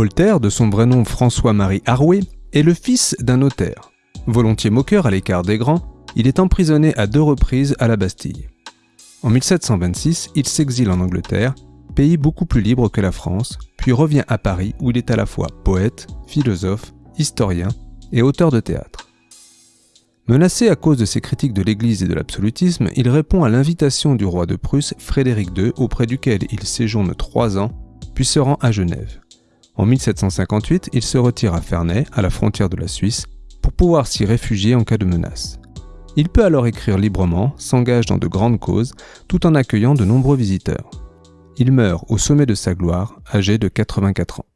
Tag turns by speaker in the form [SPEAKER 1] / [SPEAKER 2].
[SPEAKER 1] Voltaire, de son vrai nom François-Marie Arouet, est le fils d'un notaire. Volontiers moqueur à l'écart des grands, il est emprisonné à deux reprises à la Bastille. En 1726, il s'exile en Angleterre, pays beaucoup plus libre que la France, puis revient à Paris où il est à la fois poète, philosophe, historien et auteur de théâtre. Menacé à cause de ses critiques de l'Église et de l'absolutisme, il répond à l'invitation du roi de Prusse, Frédéric II, auprès duquel il séjourne trois ans, puis se rend à Genève. En 1758, il se retire à Ferney, à la frontière de la Suisse, pour pouvoir s'y réfugier en cas de menace. Il peut alors écrire librement, s'engage dans de grandes causes, tout en accueillant de nombreux visiteurs. Il meurt au sommet de sa gloire, âgé de 84 ans.